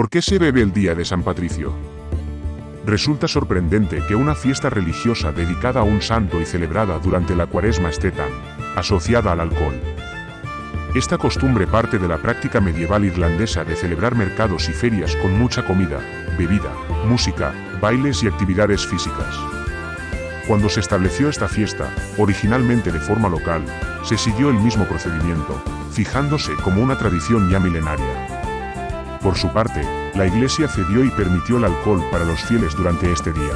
¿Por qué se bebe el día de San Patricio? Resulta sorprendente que una fiesta religiosa dedicada a un santo y celebrada durante la cuaresma esté tan asociada al alcohol. Esta costumbre parte de la práctica medieval irlandesa de celebrar mercados y ferias con mucha comida, bebida, música, bailes y actividades físicas. Cuando se estableció esta fiesta, originalmente de forma local, se siguió el mismo procedimiento, fijándose como una tradición ya milenaria. Por su parte, la Iglesia cedió y permitió el alcohol para los fieles durante este día.